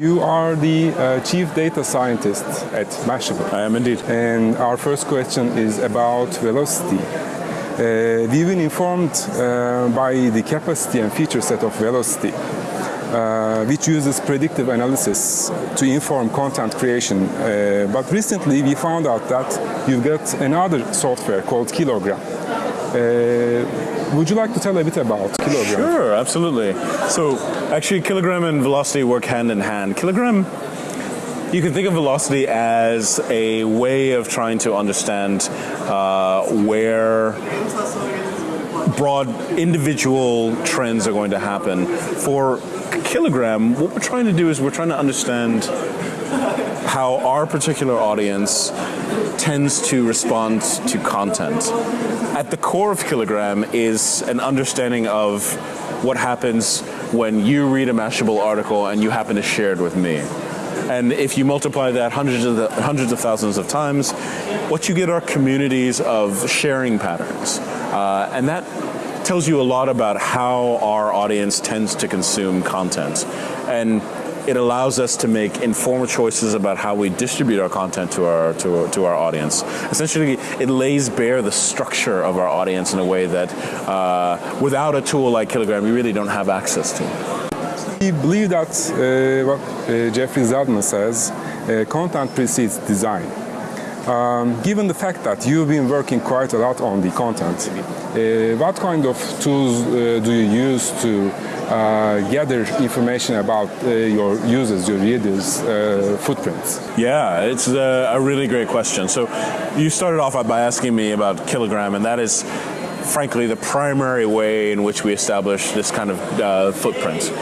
You are the uh, chief data scientist at Mashable. I am indeed. And our first question is about velocity. Uh, we've been informed uh, by the capacity and feature set of velocity, uh, which uses predictive analysis to inform content creation. Uh, but recently we found out that you've got another software called Kilogram. Uh, would you like to tell a bit about Kilogram? Sure, absolutely. So actually Kilogram and Velocity work hand in hand. Kilogram, you can think of Velocity as a way of trying to understand uh, where broad individual trends are going to happen. For Kilogram, what we're trying to do is we're trying to understand how our particular audience tends to respond to content. At the core of Kilogram is an understanding of what happens when you read a Mashable article and you happen to share it with me. And if you multiply that hundreds of, the, hundreds of thousands of times, what you get are communities of sharing patterns. Uh, and that tells you a lot about how our audience tends to consume content. And it allows us to make informed choices about how we distribute our content to our, to, to our audience. Essentially, it lays bare the structure of our audience in a way that uh, without a tool like Kilogram, we really don't have access to. We believe that uh, what uh, Jeffrey Zeldman says, uh, content precedes design. Um, given the fact that you've been working quite a lot on the content, uh, what kind of tools uh, do you use to gather information about uh, your users, your readers' uh, footprints? Yeah, it's a, really great question. So you started off by asking me about Kilogram, and that is frankly the primary way in which we establish this kind of uh, footprint.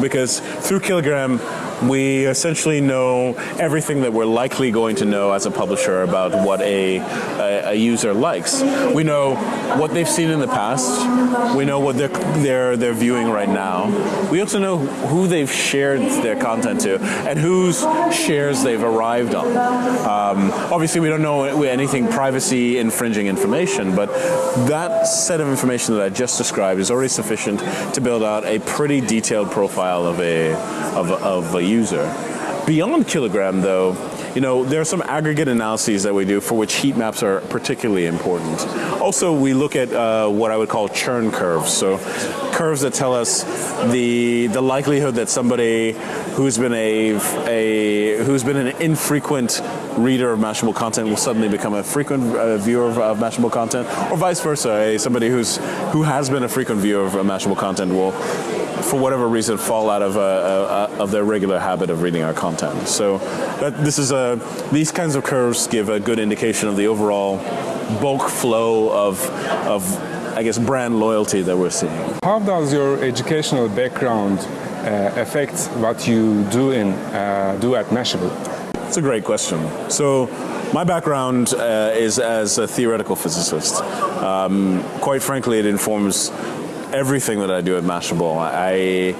Because through Kilogram, we essentially know everything that we're likely going to know as a publisher about what a, a, a, user likes. We know what they've seen in the past. We know what they're, they're, they're viewing right now. We also know who they've shared their content to and whose shares they've arrived on. Um, obviously, we don't know anything privacy infringing information, but that set of information that I just described is already sufficient to build out a pretty detailed profile of a, of, of a user. Beyond kilogram though, you know, there are some aggregate analyses that we do for which heat maps are particularly important. Also, we look at uh, what I would call churn curves. So curves that tell us the the likelihood that somebody who's been a, a who's been an infrequent reader of Mashable content will suddenly become a frequent uh, viewer of, of, Mashable content, or vice versa. A, somebody who's who has been a frequent viewer of Mashable content will for whatever reason, fall out of, uh, uh, of their regular habit of reading our content. So that, this is a, these kinds of curves give a good indication of the overall bulk flow of, of I guess, brand loyalty that we're seeing. How does your educational background uh, affect what you do in uh, do at Mashable? It's a great question. So my background uh, is as a theoretical physicist. Um, quite frankly, it informs everything that I do at Mashable. I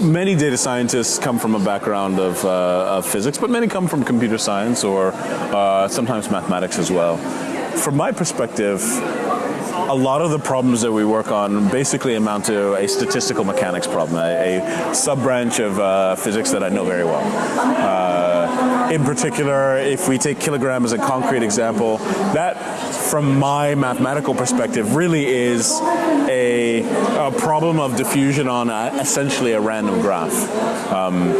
many data scientists come from a background of, uh, of physics, but many come from computer science or uh, sometimes mathematics as well. From my perspective, a lot of the problems that we work on basically amount to a statistical mechanics problem, a, a sub-branch of uh, physics that I know very well. Uh, in particular, if we take kilogram as a concrete example, that from my mathematical perspective really is a, problem of diffusion on a, essentially a random graph. Um,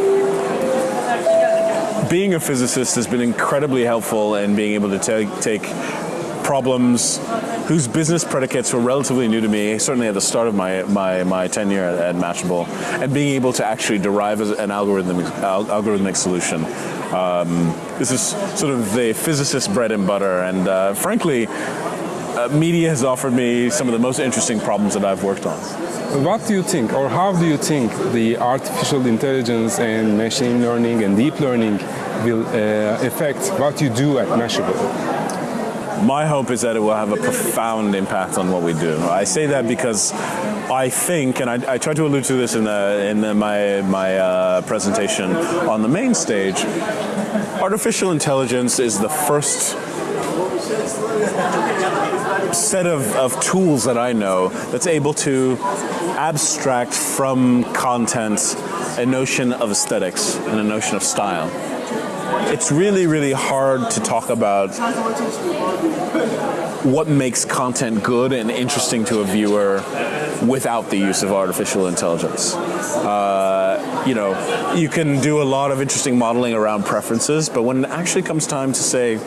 being a physicist has been incredibly helpful in being able to take problems whose business predicates were relatively new to me, certainly at the start of my, my, my tenure at, at Mashable, and being able to actually derive an algorithmic, algorithmic solution. Um, this is sort of the physicist bread and butter, and uh, frankly, uh, media has offered me some of the most interesting problems that I've worked on. What do you think, or how do you think the artificial intelligence and machine learning and deep learning will uh, affect what you do at Mashable? my hope is that it will have a profound impact on what we do. I say that because I think, and I, I tried to allude to this in, the, in the, my, my uh, presentation on the main stage, artificial intelligence is the first set of, of tools that I know that's able to abstract from content a notion of aesthetics and a notion of style. It's really, really hard to talk about what makes content good and interesting to a viewer without the use of artificial intelligence. Uh, you know, you can do a lot of interesting modeling around preferences, but when it actually comes time to say,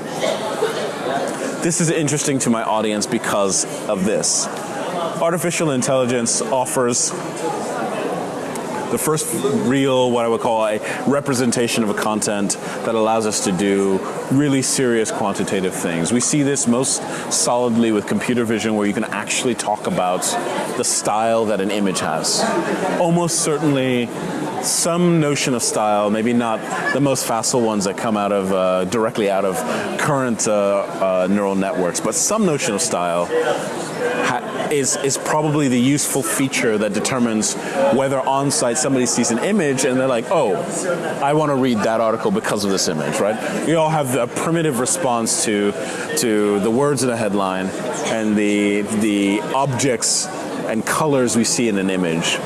this is interesting to my audience because of this, artificial intelligence offers the first real, what I would call a representation of a content that allows us to do really serious quantitative things. We see this most solidly with computer vision where you can actually talk about the style that an image has. Almost certainly some notion of style, maybe not the most facile ones that come out of uh, directly out of current uh, uh, neural networks, but some notion of style is, is probably the useful feature that determines whether on site somebody sees an image and they're like, oh, I want to read that article because of this image, right? We all have a primitive response to, to the words in a headline and the, the objects and colors we see in an image.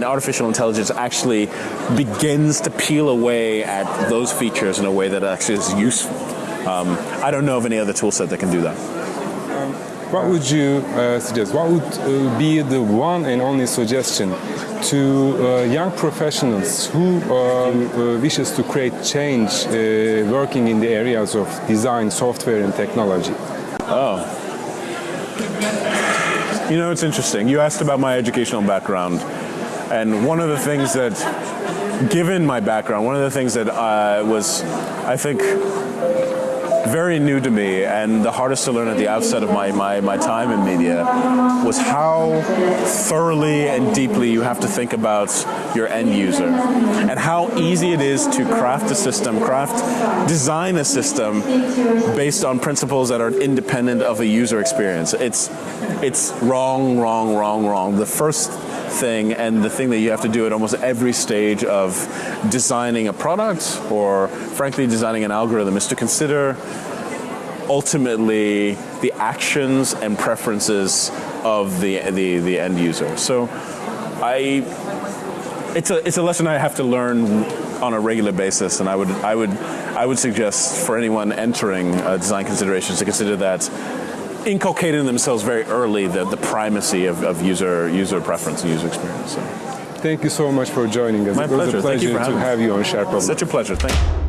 And artificial intelligence actually begins to peel away at those features in a way that actually is useful. Um, I don't know of any other tool set that can do that. What would you uh, suggest? What would uh, be the one and only suggestion to uh, young professionals who um, uh, wishes to create change uh, working in the areas of design, software and technology? Oh. You know, it's interesting. You asked about my educational background. And one of the things that, given my background, one of the things that uh, was, I think, very new to me and the hardest to learn at the outset of my, my, my time in media was how thoroughly and deeply you have to think about your end user and how easy it is to craft a system, craft, design a system based on principles that are independent of a user experience. It's, it's wrong, wrong, wrong, wrong. The first thing and the thing that you have to do at almost every stage of designing a product or frankly designing an algorithm is to consider ultimately the actions and preferences of the, the, the end user. So I, it's a, it's a lesson I have to learn on a regular basis and I would, I would, I would suggest for anyone entering uh, design considerations to consider that inculcating themselves very early the, the primacy of, of user user preference and user experience. So. Thank you so much for joining us. My it was pleasure. a pleasure to have you on Share Problem. Such a pleasure. Thank you.